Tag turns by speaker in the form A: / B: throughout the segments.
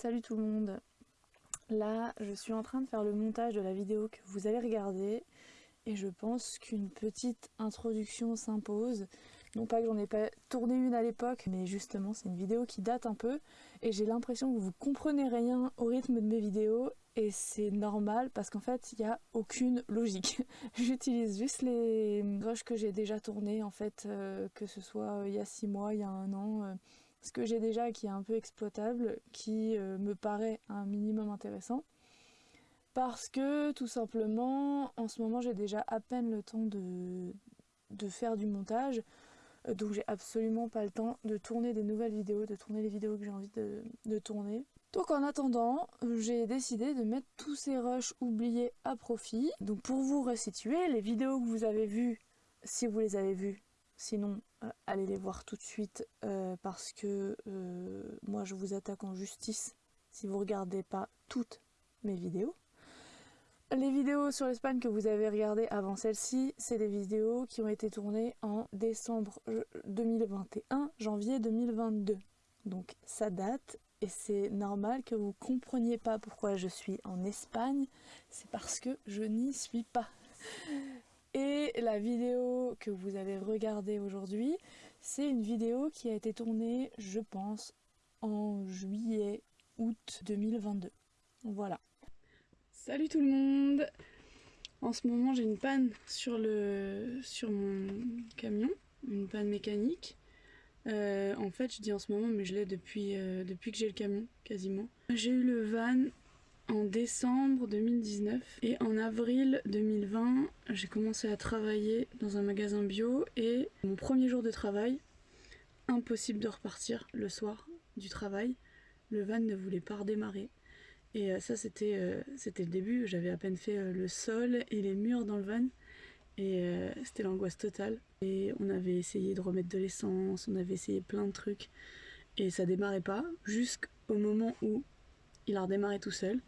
A: Salut tout le monde Là, je suis en train de faire le montage de la vidéo que vous allez regarder et je pense qu'une petite introduction s'impose. Non pas que j'en ai pas tourné une à l'époque, mais justement c'est une vidéo qui date un peu et j'ai l'impression que vous comprenez rien au rythme de mes vidéos et c'est normal parce qu'en fait il n'y a aucune logique. J'utilise juste les rushs que j'ai déjà tournés en fait, euh, que ce soit il y a 6 mois, il y a un an. Euh, ce que j'ai déjà qui est un peu exploitable, qui euh, me paraît un minimum intéressant. Parce que tout simplement, en ce moment j'ai déjà à peine le temps de, faire du montage, euh, donc j'ai absolument pas le temps de tourner des nouvelles vidéos, de tourner les vidéos que j'ai envie de tourner. Donc en attendant, j'ai décidé de mettre tous ces rushs oubliés à profit. Donc pour vous resituer, les vidéos que vous avez vues, si vous les avez vues, Sinon, euh, allez les voir tout de suite euh, parce que euh, moi je vous attaque en justice si vous regardez pas toutes mes vidéos. Les vidéos sur l'Espagne que vous avez regardées avant celle-ci, c'est des vidéos qui ont été tournées en décembre 2021, janvier 2022. Donc ça date et c'est normal que vous compreniez pas pourquoi je suis en Espagne, c'est parce que je n'y suis pas. Et la vidéo que vous avez regardée aujourd'hui, c'est une vidéo qui a été tournée, je pense, en juillet, août 2022. Voilà. Salut tout le monde En ce moment j'ai une panne sur, le, sur mon camion, une panne mécanique. Euh, en fait je dis en ce moment mais je l'ai depuis, euh, depuis que j'ai le camion quasiment. J'ai eu le van en décembre 2019 et en avril 2020 j'ai commencé à travailler dans un magasin bio et mon premier jour de travail impossible de repartir le soir du travail. Le van ne voulait pas redémarrer. Et euh, ça c'était euh, c'était le début. J'avais à peine fait euh, le sol et les murs dans le van. Et c'était l'angoisse totale. Et on avait essayé de remettre de l'essence on avait essayé plein de trucs. Et ça démarrait pas jusqu'au moment où il a redémarré tout seul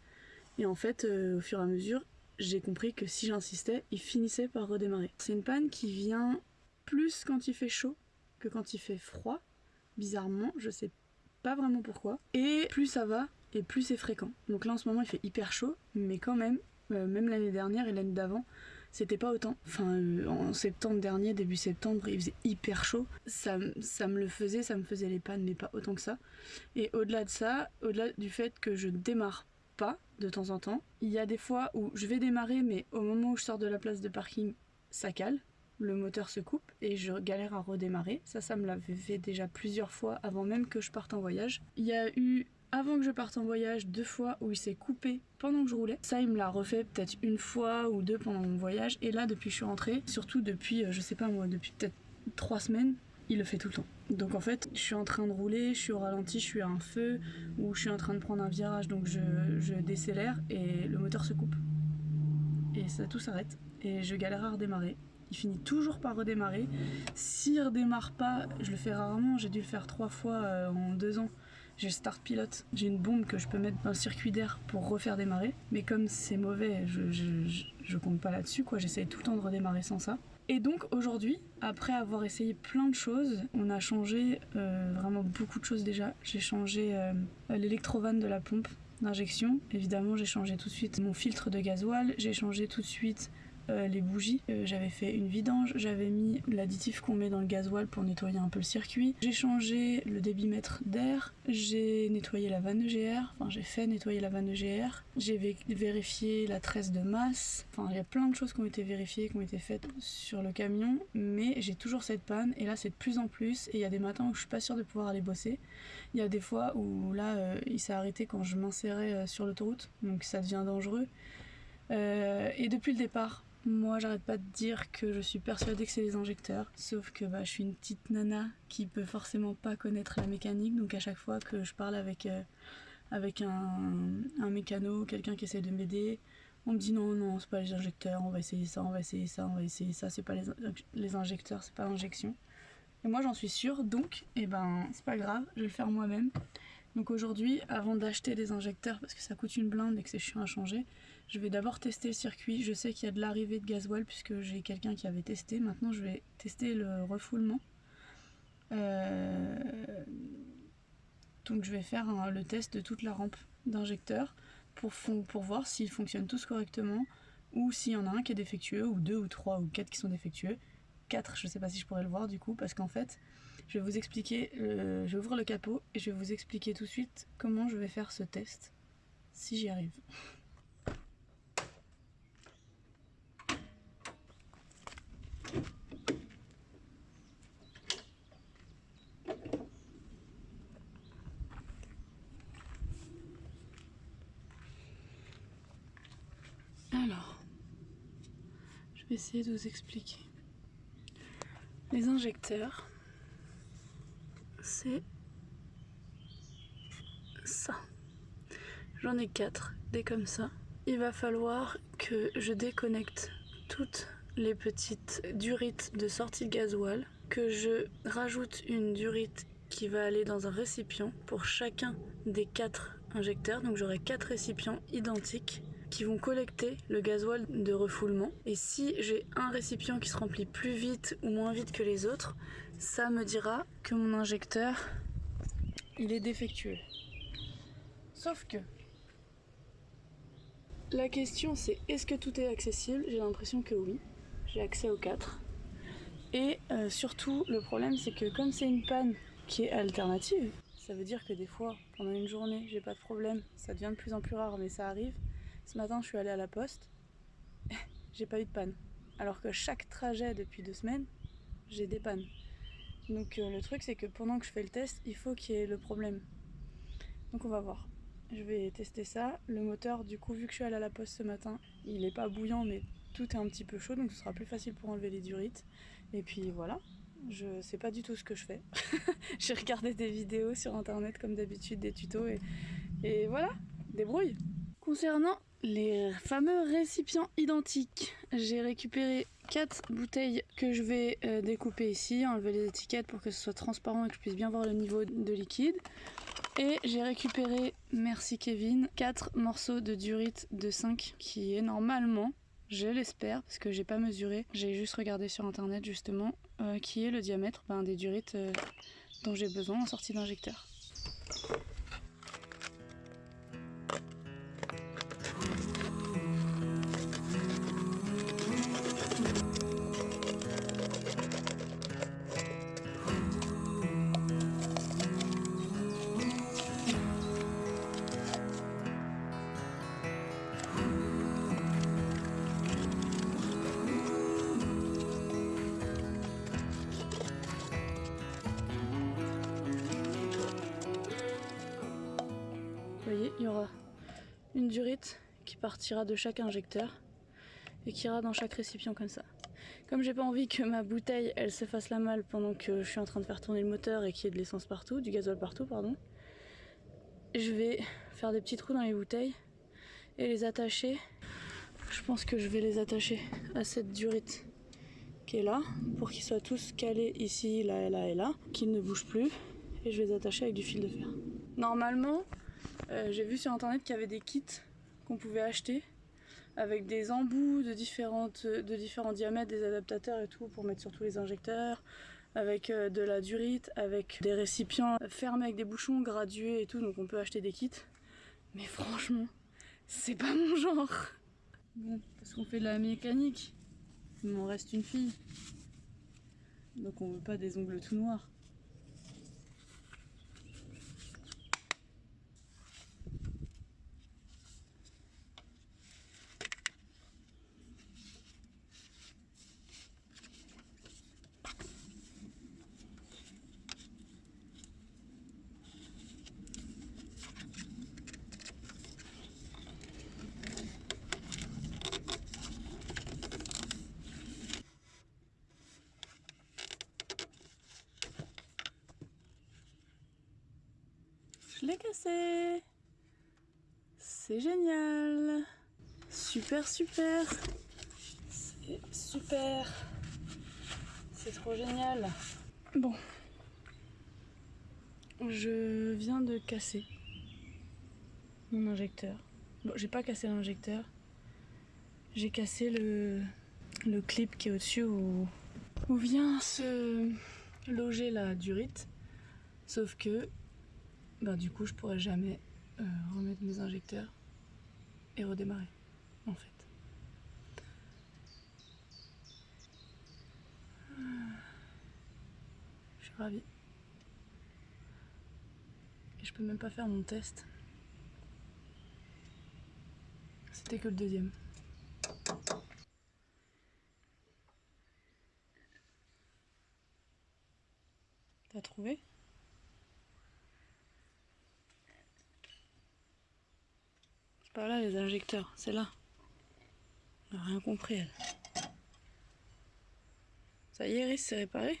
A: et en fait, euh, au fur et à mesure, j'ai compris que si j'insistais, il finissait par redémarrer. C'est une panne qui vient plus quand il fait chaud que quand il fait froid. Bizarrement, je sais pas vraiment pourquoi. Et plus ça va, et plus c'est fréquent. Donc là en ce moment il fait hyper chaud, mais quand même, euh, même l'année dernière et l'année d'avant, c'était pas autant. Enfin, euh, en septembre dernier, début septembre, il faisait hyper chaud. Ça, ça me le faisait, ça me faisait les pannes, mais pas autant que ça. Et au-delà de ça, au-delà du fait que je démarre pas de temps en temps. Il y a des fois où je vais démarrer, mais au moment où je sors de la place de parking, ça cale, le moteur se coupe et je galère à redémarrer. Ça, ça me l'avait fait déjà plusieurs fois avant même que je parte en voyage. Il y a eu, avant que je parte en voyage, deux fois où il s'est coupé pendant que je roulais. Ça, il me l'a refait peut-être une fois ou deux pendant mon voyage. Et là, depuis que je suis rentrée, surtout depuis, euh, je sais pas moi, depuis peut-être trois semaines, il le fait tout le temps. Donc en fait, je suis en train de rouler, je suis au ralenti, je suis à un feu, ou je suis en train de prendre un virage, donc je, décélère et le moteur se coupe. Et ça tout s'arrête. Et je galère à redémarrer. Il finit toujours par redémarrer. S'il redémarre pas, je le fais rarement, j'ai dû le faire trois fois euh, en deux ans. J'ai start pilote, j'ai une bombe que je peux mettre dans le circuit d'air pour refaire démarrer. Mais comme c'est mauvais, je, je compte pas là-dessus, quoi. J'essaye tout le temps de redémarrer sans ça. Et donc aujourd'hui, après avoir essayé plein de choses, on a changé euh, vraiment beaucoup de choses déjà. J'ai changé euh, l'électrovanne de la pompe d'injection. Évidemment, j'ai changé tout de suite mon filtre de gasoil. J'ai changé tout de suite euh, les bougies. Euh, j'avais fait une vidange, j'avais mis l'additif qu'on met dans le gasoil pour nettoyer un peu le circuit. J'ai changé le débitmètre d'air, j'ai nettoyé la vanne EGR, enfin j'ai fait nettoyer la vanne EGR, j'ai vérifié la tresse de masse, enfin il y a plein de choses qui ont été vérifiées, qui ont été faites sur le camion, mais j'ai toujours cette panne et là c'est de plus en plus et il y a des matins où je suis pas sûre de pouvoir aller bosser. Il y a des fois où là euh, il s'est arrêté quand je m'insérais sur l'autoroute, donc ça devient dangereux. et depuis le départ, moi, j'arrête pas de dire que je suis persuadée que c'est les injecteurs, sauf que bah, je suis une petite nana qui peut forcément pas connaître la mécanique, donc à chaque fois que je parle avec, euh, avec un, un mécano, quelqu'un qui essaie de m'aider, on me dit non, non, c'est pas les injecteurs, on va essayer ça, on va essayer ça, on va essayer ça, c'est pas les, les injecteurs, c'est pas l'injection. Et moi j'en suis sûre, donc, eh ben, c'est pas grave, je vais le faire moi-même. Donc aujourd'hui, avant d'acheter des injecteurs, parce que ça coûte une blinde et que c'est chiant à changer, je vais d'abord tester le circuit. Je sais qu'il y a de l'arrivée de gasoil puisque j'ai quelqu'un qui avait testé. Maintenant, je vais tester le refoulement. Euh, Donc je vais faire le test de toute la rampe d'injecteur pour, voir s'ils fonctionnent tous correctement ou s'il y en a un qui est défectueux ou deux ou trois ou quatre qui sont défectueux. Quatre, je sais pas si je pourrais le voir du coup parce qu'en fait je vais vous expliquer, je vais ouvrir le capot et je vais vous expliquer tout de suite comment je vais faire ce test si j'y arrive. Alors, je vais essayer de vous expliquer. Les injecteurs, c'est ça. J'en ai quatre, des comme ça. Il va falloir que je déconnecte toutes les petites durites de sortie de gasoil, que je rajoute une durite qui va aller dans un récipient pour chacun des quatre injecteurs. Donc j'aurai quatre récipients identiques qui vont collecter le gasoil de refoulement. Et si j'ai un récipient qui se remplit plus vite ou moins vite que les autres, ça me dira que mon injecteur, il est défectueux. Sauf que la question c'est est-ce que tout est accessible? J'ai l'impression que oui. J'ai accès aux quatre. Et euh, surtout, le problème c'est que comme c'est une panne qui est alternative, ça veut dire que des fois, pendant une journée, j'ai pas de problème. Ça devient de plus en plus rare, mais ça arrive. Ce matin, je suis allée à la poste, j'ai pas eu de panne. Alors que chaque trajet depuis deux semaines, j'ai des pannes. Donc euh, le truc, c'est que pendant que je fais le test, il faut qu'il y ait le problème. Donc on va voir. Je vais tester ça. Le moteur, du coup, vu que je suis allée à la poste ce matin, il est pas bouillant, mais tout est un petit peu chaud, donc ce sera plus facile pour enlever les durites. Et puis voilà, je sais pas du tout ce que je fais. j'ai regardé des vidéos sur internet comme d'habitude, des tutos, et, et voilà, débrouille. Concernant les fameux récipients identiques. J'ai récupéré 4 bouteilles que je vais euh, découper ici, enlever les étiquettes pour que ce soit transparent et que je puisse bien voir le niveau de liquide. Et j'ai récupéré, merci Kevin, 4 morceaux de durite de 5 qui est normalement, je l'espère parce que j'ai pas mesuré, j'ai juste regardé sur internet justement, euh, qui est le diamètre ben, des durites euh, dont j'ai besoin en sortie d'injecteur. Durite qui partira de chaque injecteur et qui ira dans chaque récipient comme ça. Comme j'ai pas envie que ma bouteille elle se fasse la malle pendant que je suis en train de faire tourner le moteur et qu'il y ait de l'essence partout, du gasoil partout pardon, je vais faire des petits trous dans les bouteilles et les attacher. Je pense que je vais les attacher à cette durite qui est là pour qu'ils soient tous calés ici, là, là et là, qu'ils ne bougent plus et je vais les attacher avec du fil de fer. Normalement, euh, j'ai vu sur internet qu'il y avait des kits qu'on pouvait acheter avec des embouts de, de différents diamètres, des adaptateurs et tout pour mettre sur tous les injecteurs, avec euh, de la durite, avec des récipients fermés avec des bouchons gradués et tout, donc on peut acheter des kits. Mais franchement, c'est pas mon genre. Bon, parce qu'on fait de la mécanique, il m'en reste une fille. Donc on veut pas des ongles tout noirs. Je l'ai cassé C'est génial Super super C'est super C'est trop génial Bon. Je viens de casser mon injecteur. Bon, j'ai pas cassé l'injecteur. J'ai cassé le, le clip qui est au-dessus où, où vient se loger la durite. Sauf que ben, du coup je pourrais jamais euh, remettre mes injecteurs et redémarrer en fait. Je suis ravie. Et je peux même pas faire mon test. C'était que le deuxième. T'as trouvé C'est pas là les injecteurs, c'est là. Elle a rien compris elle. Ça y est Iris, c'est réparé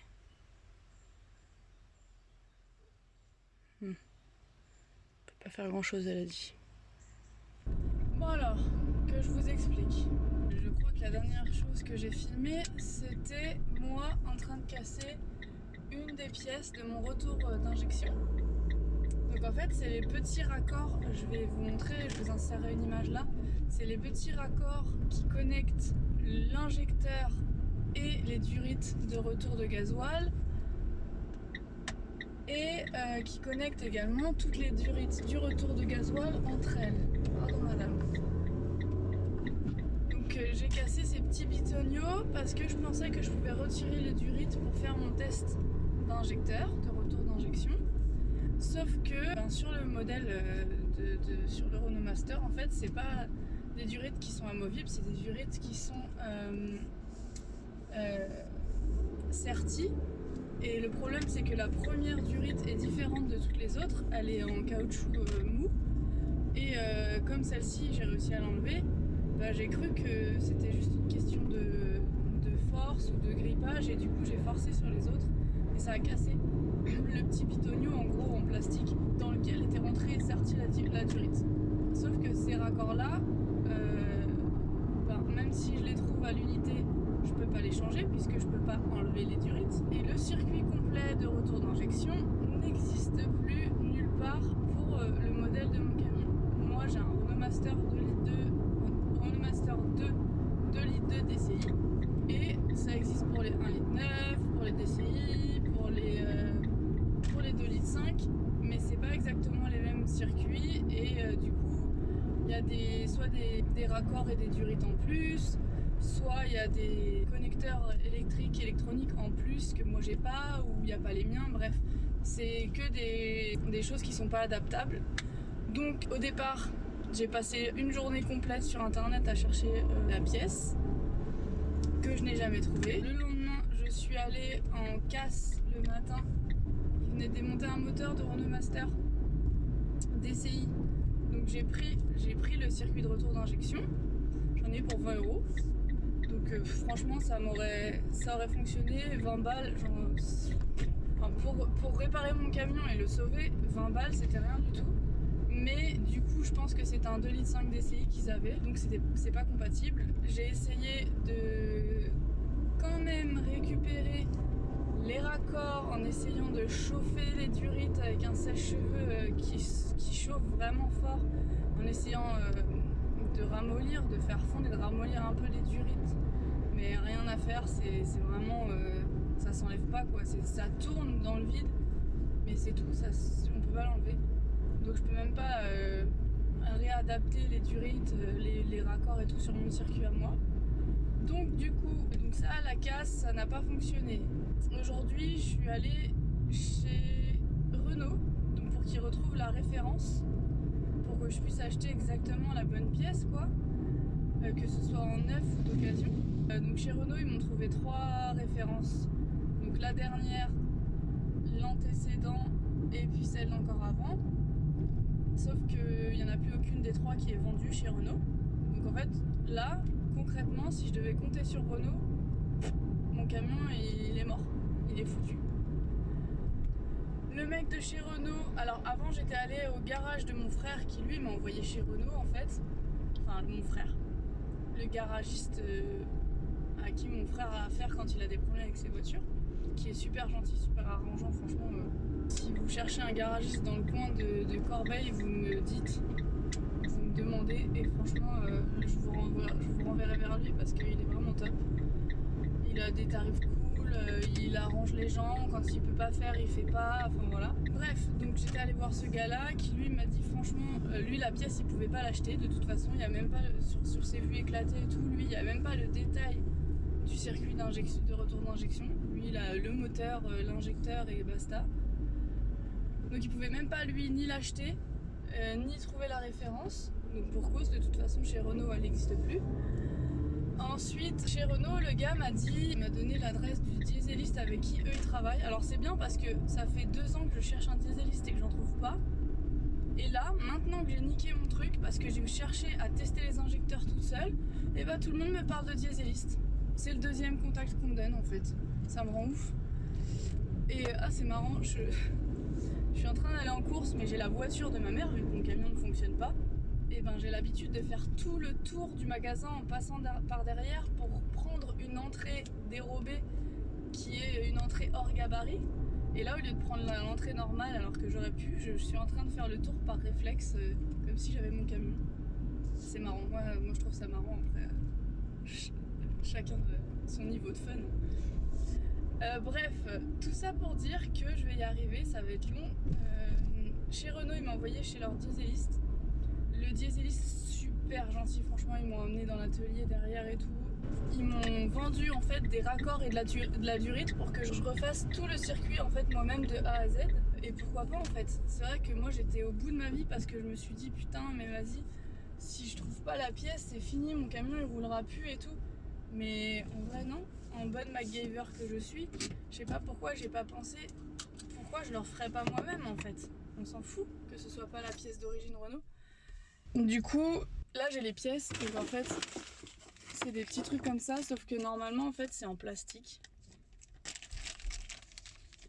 A: hmm. peut pas faire grand chose elle a dit. Bon alors, que je vous explique. Je crois que la dernière chose que j'ai filmée, c'était moi en train de casser une des pièces de mon retour euh, d'injection. Donc en fait, c'est les petits raccords, je vais vous montrer, je vous insérerai une image là. C'est les petits raccords qui connectent l'injecteur et les durites de retour de gasoil et euh, qui connectent également toutes les durites du retour de gasoil entre elles. Pardon madame. Donc euh, j'ai cassé ces petits bitoniaux parce que je pensais que je pouvais retirer les durites pour faire mon test d'injecteur, de retour d'injection. Sauf que ben, sur le modèle, euh, de, sur le Renault Master, en fait, c'est pas des durites qui sont amovibles, c'est des durites qui sont euh, euh, serties. Et le problème, c'est que la première durite est différente de toutes les autres. Elle est en caoutchouc mou. Et comme celle-ci, j'ai réussi à l'enlever, bah, j'ai cru que c'était juste une question de force ou de grippage. Et du coup, j'ai forcé sur les autres et ça a cassé le petit pitonio en gros en plastique dans lequel était rentrée et sortie la, durite. Sauf que ces raccords là, euh, ben, même si je les trouve à l'unité, je peux pas les changer puisque je peux pas enlever les durites. Et le circuit complet de retour d'injection n'existe plus nulle part pour euh, le modèle de mon camion. Moi j'ai un Renault Master 2 litres 2, Renault Master 2 2 litres 2 DCI et ça existe pour les 1 litre 9, pour les DCI, pour les, euh, pour les 2 litres 5, mais c'est pas exactement les mêmes circuits et euh, du coup il y a des, soit des, raccords et des durites en plus, soit il y a des connecteurs électriques électroniques en plus que moi j'ai pas ou il n'y a pas les miens, bref c'est que des, choses qui sont pas adaptables. Donc au départ j'ai passé une journée complète sur internet à chercher euh, la pièce que je n'ai jamais trouvé. Le lendemain, je suis allée en casse le matin. Ils venaient démonter un moteur de Renault Master DCI. Donc j'ai pris, pris le circuit de retour d'injection. J'en ai pour 20 euros. Donc euh, franchement, ça m'aurait ça aurait fonctionné. 20 balles, pour, pour réparer mon camion et le sauver, 20 balles, c'était rien du tout mais du coup je pense que c'est un 2 litres 5 DCI qu'ils avaient donc c'est pas compatible j'ai essayé de quand même récupérer les raccords en essayant de chauffer les durites avec un sèche-cheveux euh, qui, chauffe vraiment fort en essayant euh, de ramollir, de faire fondre et de ramollir un peu les durites mais rien à faire, c'est vraiment euh, ça s'enlève pas quoi, ça tourne dans le vide mais c'est tout, ça, on peut pas l'enlever donc je peux même pas réadapter les durites, euh, les, raccords et tout sur mon circuit à moi. Donc du coup, donc ça, la casse, ça n'a pas fonctionné. Aujourd'hui, je suis allée chez Renault, donc pour qu'ils retrouvent la référence, pour que je puisse acheter exactement la bonne pièce, quoi, euh, que ce soit en neuf ou d'occasion. donc chez Renault, ils m'ont trouvé trois références. Donc la dernière, l'antécédent et puis celle encore avant. Sauf qu'il n'y en a plus aucune des trois qui est vendue chez Renault. Donc en fait, là, concrètement, si je devais compter sur Renault, mon camion, il est mort. Est foutu. Le mec de chez Renault, alors avant j'étais allée au garage de mon frère qui lui m'a envoyé chez Renault en fait. Enfin mon frère. Le garagiste euh, à qui mon frère a affaire quand il a des problèmes avec ses voitures. Qui est super gentil, super arrangeant franchement. Euh, si vous cherchez un garagiste dans le coin de, Corbeil, vous me dites, vous me demandez et franchement euh, je, vous renverrai, vers lui parce qu'il est vraiment top. Il a des tarifs cool, euh, il arrange les gens, quand il peut pas faire, il fait pas, enfin voilà. bref, donc j'étais allée voir ce gars-là qui lui m'a dit franchement, euh, lui la pièce il pouvait pas l'acheter de toute façon, il y a même pas sur, ses vues éclatées et tout, lui il y a même pas le détail du circuit d'injection, de retour d'injection. Lui il a le moteur, euh, l'injecteur et basta. Donc il pouvait même pas lui ni l'acheter, ni trouver la référence. Donc pour cause de toute façon chez Renault elle n'existe plus. Ensuite, chez Renault, le gars m'a dit, il m'a donné l'adresse du dieseliste avec qui eux ils travaillent. Alors c'est bien parce que ça fait deux ans que je cherche un dieseliste et que j'en trouve pas. Et là, maintenant que j'ai niqué mon truc, parce que j'ai cherché à tester les injecteurs toute seule, et eh bah ben, tout le monde me parle de dieseliste. C'est le deuxième contact qu'on me donne en fait. Ça me rend ouf. Et ah c'est marrant, je, je suis en train d'aller en course mais j'ai la voiture de ma mère vu que mon camion ne fonctionne pas et eh ben, j'ai l'habitude de faire tout le tour du magasin en passant par derrière pour prendre une entrée dérobée qui est une entrée hors gabarit. Et là, au lieu de prendre l'entrée normale alors que j'aurais pu, je, suis en train de faire le tour par réflexe, euh, comme si j'avais mon camion. C'est marrant, moi, moi je trouve ça marrant après. chacun de son niveau de fun. Euh, bref, tout ça pour dire que je vais y arriver, ça va être long. Euh, chez Renault, ils m'ont envoyé chez leur dieseliste le dieseliste super gentil, franchement ils m'ont emmené dans l'atelier derrière et tout. Ils m'ont vendu en fait des raccords et de la, durite pour que je refasse tout le circuit en fait moi-même de A à Z. Et pourquoi pas en fait? C'est vrai que moi j'étais au bout de ma vie parce que je me suis dit putain mais vas-y, si je trouve pas la pièce c'est fini, mon camion il roulera plus et tout. Mais en vrai non, en bonne MacGyver que je suis, je sais pas pourquoi j'ai pas pensé pourquoi je leur ferais pas moi-même en fait. On s'en fout que ce soit pas la pièce d'origine Renault. Du coup, là j'ai les pièces, donc en fait, c'est des petits trucs comme ça, sauf que normalement en fait c'est en plastique.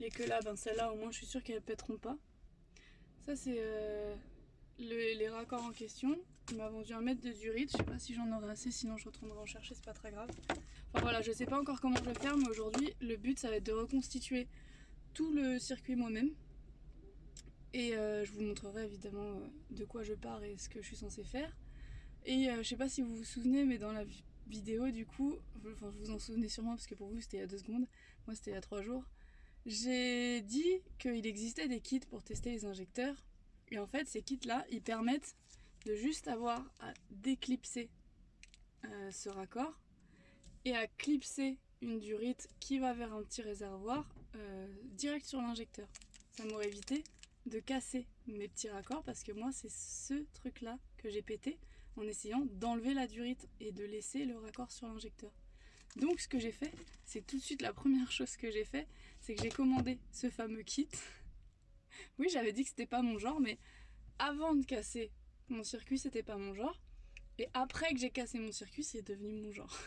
A: Et que là, ben celles-là au moins je suis sûre qu'elles pèteront pas. Ça c'est euh, les raccords en question. Il m'a vendu un mètre de durite, je sais pas si j'en aurai assez, sinon je retournerai en chercher, c'est pas très grave. Enfin voilà, je sais pas encore comment je vais faire, mais aujourd'hui le but ça va être de reconstituer tout le circuit moi-même et euh, je vous montrerai évidemment euh, de quoi je pars et ce que je suis censée faire. Et euh, je sais pas si vous vous souvenez, mais dans la vidéo du coup, enfin vous vous en souvenez sûrement parce que pour vous c'était il y a deux secondes, moi c'était il y a trois jours, j'ai dit qu'il existait des kits pour tester les injecteurs. Et en fait ces kits là, ils permettent de juste avoir à déclipser ce raccord et à clipser une durite qui va vers un petit réservoir direct sur l'injecteur. Ça m'aurait évité de casser mes petits raccords parce que moi c'est ce truc là que j'ai pété en essayant d'enlever la durite et de laisser le raccord sur l'injecteur. Donc ce que j'ai fait, c'est tout de suite la première chose que j'ai fait, c'est que j'ai commandé ce fameux kit. oui j'avais dit que c'était pas mon genre mais avant de casser mon circuit c'était pas mon genre et après que j'ai cassé mon circuit c'est devenu mon genre.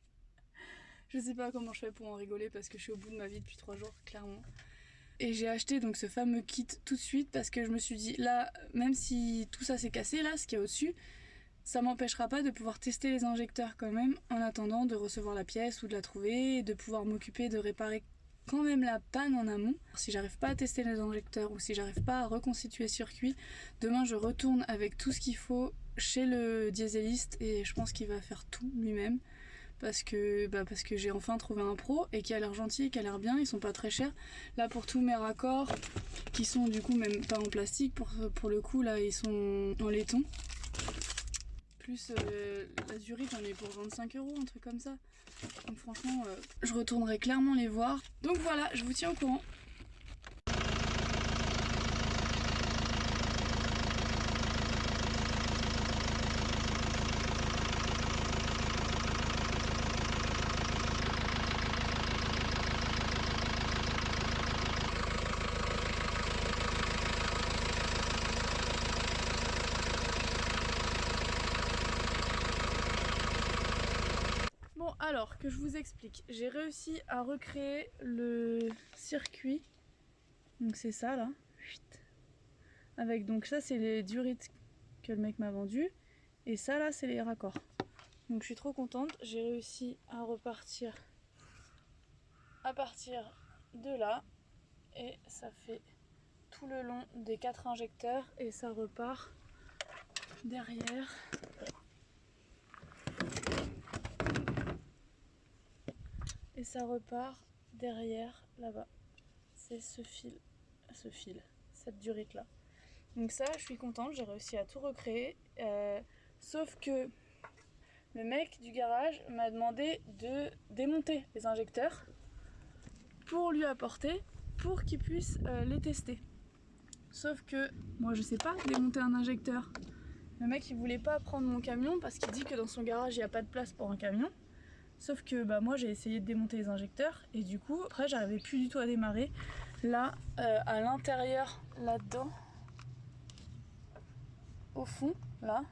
A: je sais pas comment je fais pour en rigoler parce que je suis au bout de ma vie depuis trois jours clairement. Et j'ai acheté donc ce fameux kit tout de suite parce que je me suis dit là, même si tout ça s'est cassé là, ce qu'il y a au-dessus, ça m'empêchera pas de pouvoir tester les injecteurs quand même en attendant de recevoir la pièce ou de la trouver de pouvoir m'occuper de réparer quand même la panne en amont. Si j'arrive pas à tester les injecteurs ou si j'arrive pas à reconstituer le circuit, demain je retourne avec tout ce qu'il faut chez le dieseliste et je pense qu'il va faire tout lui-même parce que, bah que j'ai enfin trouvé un pro et qui a l'air gentil, qui a l'air bien, ils sont pas très chers. Là pour tous mes raccords, qui sont du coup même pas en plastique, pour, le coup là ils sont en laiton. Plus euh, la durée j'en ai pour 25 euros, un truc comme ça. Donc franchement, euh, je retournerai clairement les voir. Donc voilà, je vous tiens au courant. Alors, que je vous explique. J'ai réussi à recréer le circuit. Donc c'est ça là. Avec donc ça c'est les durites que le mec m'a vendu. Et ça là c'est les raccords. Donc je suis trop contente. J'ai réussi à repartir à partir de là. Et ça fait tout le long des quatre injecteurs. Et ça repart derrière et ça repart derrière là-bas. C'est ce fil ce fil, cette durite là. Donc ça, je suis contente, j'ai réussi à tout recréer. Euh, sauf que le mec du garage m'a demandé de démonter les injecteurs pour lui apporter, pour qu'il puisse euh, les tester. Sauf que moi je sais pas démonter un injecteur. Le mec il voulait pas prendre mon camion parce qu'il dit que dans son garage il n'y a pas de place pour un camion. Sauf que bah, moi j'ai essayé de démonter les injecteurs et du coup après j'arrivais plus du tout à démarrer. Là euh, à l'intérieur là-dedans, au fond là,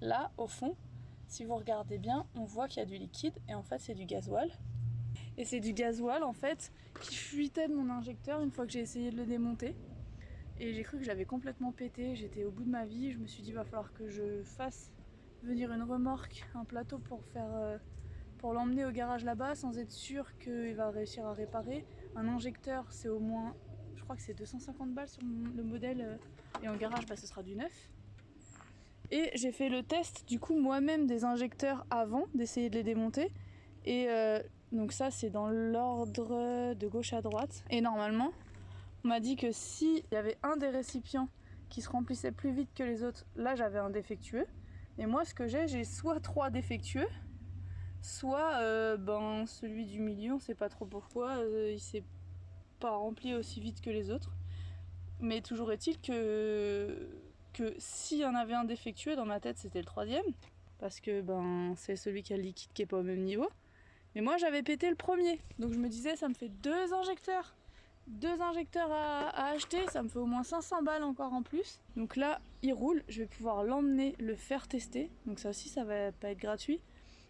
A: là au fond, si vous regardez bien on voit qu'il y a du liquide et en fait c'est du gasoil. Et c'est du gasoil en fait qui fuitait de mon injecteur une fois que j'ai essayé de le démonter. Et j'ai cru que j'avais complètement pété, j'étais au bout de ma vie, je me suis dit va falloir que je fasse venir une remorque, un plateau pour faire euh, pour l'emmener au garage là-bas sans être sûr qu'il va réussir à réparer. Un injecteur c'est au moins, je crois que c'est 250 balles sur le modèle euh, et en garage bah, ce sera du neuf. Et j'ai fait le test du coup moi-même des injecteurs avant d'essayer de les démonter. Et euh, donc ça c'est dans l'ordre de gauche à droite. Et normalement, on m'a dit que s'il y avait un des récipients qui se remplissait plus vite que les autres, là j'avais un défectueux. Et moi ce que j'ai, j'ai soit trois défectueux, soit euh, ben, celui du milieu, on sait pas trop pourquoi, euh, il s'est pas rempli aussi vite que les autres. Mais toujours est-il que, que s'il y en avait un défectueux, dans ma tête c'était le troisième, parce que ben, c'est celui qui a le liquide qui est pas au même niveau. Mais moi j'avais pété le premier, donc je me disais ça me fait deux injecteurs. Deux injecteurs à, acheter, ça me fait au moins 500 balles encore en plus. Donc là, il roule, je vais pouvoir l'emmener, le faire tester. Donc ça aussi, ça va pas être gratuit.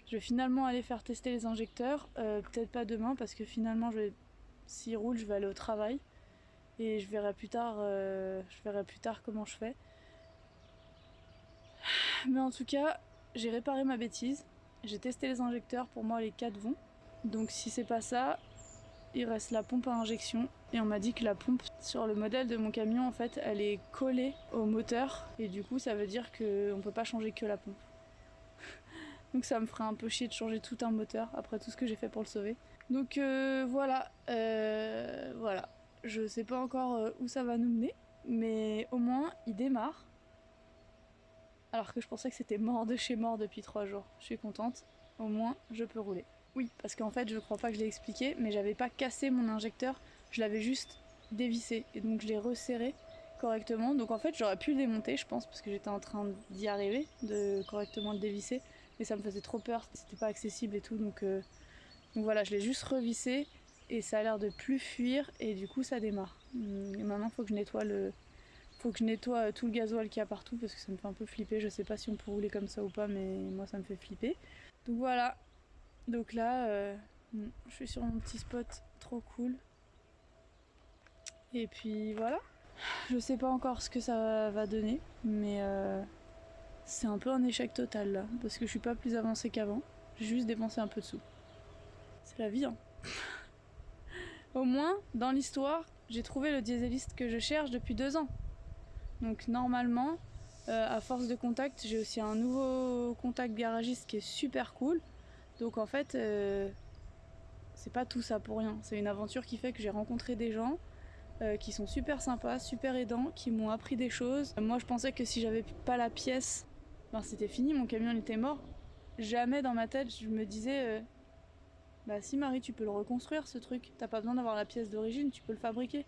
A: Je vais finalement aller faire tester les injecteurs. Euh, peut-être pas demain parce que finalement, je vais, s'il roule, je vais aller au travail. Et je verrai plus tard, euh, je verrai plus tard comment je fais. Mais en tout cas, j'ai réparé ma bêtise. J'ai testé les injecteurs, pour moi les 4 vont. Donc si c'est pas ça, il reste la pompe à injection. Et on m'a dit que la pompe sur le modèle de mon camion, en fait, elle est collée au moteur. Et du coup, ça veut dire qu'on peut pas changer que la pompe. Donc ça me ferait un peu chier de changer tout un moteur après tout ce que j'ai fait pour le sauver. Donc euh, voilà, euh, voilà. Je sais pas encore euh, où ça va nous mener, mais au moins il démarre alors que je pensais que c'était mort de chez mort depuis trois jours. Je suis contente, au moins je peux rouler. Oui, parce qu'en fait, je crois pas que je l'ai expliqué, mais j'avais pas cassé mon injecteur, je l'avais juste dévissé et donc je l'ai resserré correctement. Donc en fait, j'aurais pu le démonter, je pense, parce que j'étais en train d'y arriver, de correctement le dévisser, mais ça me faisait trop peur, c'était pas accessible et tout, donc, euh, donc voilà, je l'ai juste revissé et ça a l'air de plus fuir et du coup ça démarre. Et maintenant, faut que je nettoie le, faut que je nettoie tout le gasoil qu'il y a partout parce que ça me fait un peu flipper. Je sais pas si on peut rouler comme ça ou pas, mais moi ça me fait flipper. Donc voilà. Donc là, euh, je suis sur mon petit spot trop cool. Et puis voilà. Je sais pas encore ce que ça va donner, mais euh, c'est un peu un échec total là, parce que je suis pas plus avancée qu'avant. J'ai juste dépensé un peu de sous. C'est la vie, hein. Au moins, dans l'histoire, j'ai trouvé le dieseliste que je cherche depuis deux ans. Donc normalement, euh, à force de contact, j'ai aussi un nouveau contact garagiste qui est super cool. Donc en fait, euh, c'est pas tout ça pour rien. C'est une aventure qui fait que j'ai rencontré des gens euh, qui sont super sympas, super aidants, qui m'ont appris des choses. Moi, je pensais que si j'avais pas la pièce, ben, c'était fini, mon camion il était mort. Jamais dans ma tête, je me disais, bah si Marie, tu peux le reconstruire ce truc. T'as pas besoin d'avoir la pièce d'origine, tu peux le fabriquer.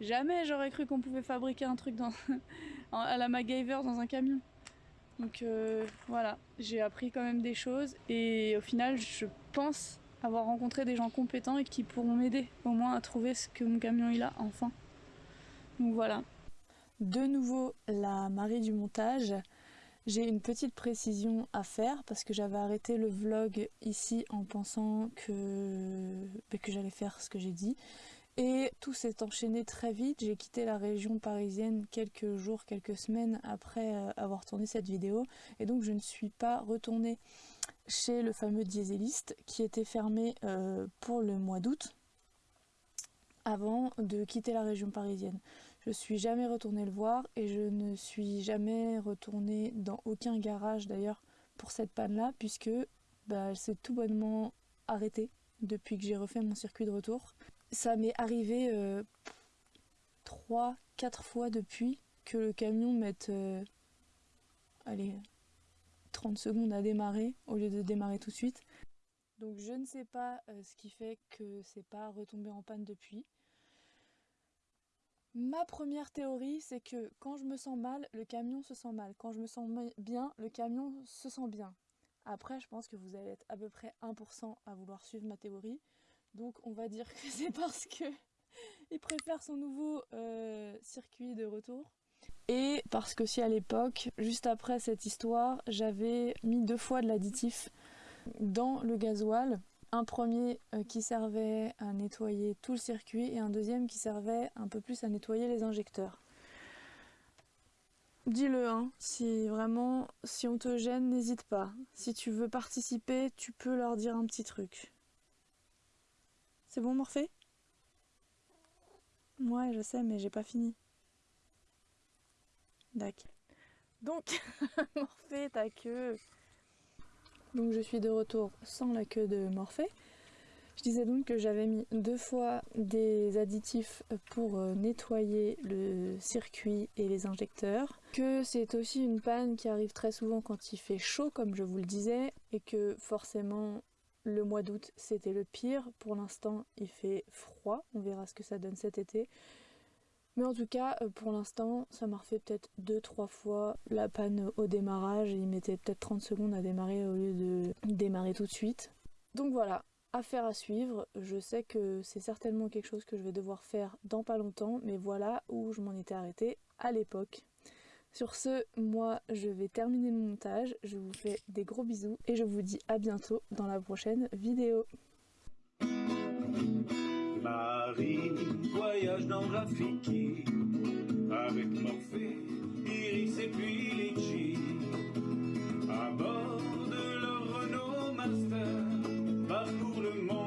A: Jamais j'aurais cru qu'on pouvait fabriquer un truc dans, à la MacGyver dans un camion. Donc euh, voilà, j'ai appris quand même des choses et au final je pense avoir rencontré des gens compétents et qui pourront m'aider au moins à trouver ce que mon camion il a enfin. Donc voilà. De nouveau la Marie du montage. J'ai une petite précision à faire parce que j'avais arrêté le vlog ici en pensant que, que j'allais faire ce que j'ai dit. Et tout s'est enchaîné très vite, j'ai quitté la région parisienne quelques jours, quelques semaines après euh, avoir tourné cette vidéo. Et donc je ne suis pas retournée chez le fameux dieseliste qui était fermé euh, pour le mois d'août avant de quitter la région parisienne. Je suis jamais retournée le voir et je ne suis jamais retournée dans aucun garage d'ailleurs pour cette panne là puisque bah, elle s'est tout bonnement arrêtée depuis que j'ai refait mon circuit de retour ça m'est arrivé euh, 3-4 fois depuis que le camion mette euh, allez, 30 secondes à démarrer au lieu de démarrer tout de suite. Donc je ne sais pas euh, ce qui fait que c'est pas retombé en panne depuis. Ma première théorie, c'est que quand je me sens mal, le camion se sent mal. Quand je me sens bien, le camion se sent bien. Après, je pense que vous allez être à peu près 1% à vouloir suivre ma théorie. Donc on va dire que c'est parce que il préfère son nouveau euh, circuit de retour. Et parce que si à l'époque, juste après cette histoire, j'avais mis deux fois de l'additif dans le gasoil. Un premier euh, qui servait à nettoyer tout le circuit et un deuxième qui servait un peu plus à nettoyer les injecteurs. Dis-le, hein, si vraiment, si on te gêne, n'hésite pas. Si tu veux participer, tu peux leur dire un petit truc. C'est bon, Morphée? Ouais, je sais, mais j'ai pas fini. D'accord. Donc, Morphée, ta queue. Donc je suis de retour sans la queue de Morphée. Je disais donc que j'avais mis deux fois des additifs pour euh, nettoyer le circuit et les injecteurs. Que c'est aussi une panne qui arrive très souvent quand il fait chaud, comme je vous le disais, et que forcément le mois d'août, c'était le pire. Pour l'instant, il fait froid. On verra ce que ça donne cet été. Mais en tout cas, euh, pour l'instant, ça m'a refait peut-être 2-3 fois la panne au démarrage. Il mettait peut-être 30 secondes à démarrer au lieu de démarrer tout de suite. Donc voilà, affaire à suivre. Je sais que c'est certainement quelque chose que je vais devoir faire dans pas longtemps. Mais voilà où je m'en étais arrêtée à l'époque. Sur ce, moi je vais terminer le montage, je vous fais des gros bisous et je vous dis à bientôt dans la prochaine vidéo.
B: Marie voyage dans Rafiki. Avec Morphée, Iris et puis Litchi à bord de leur Renault Master parcourt le monde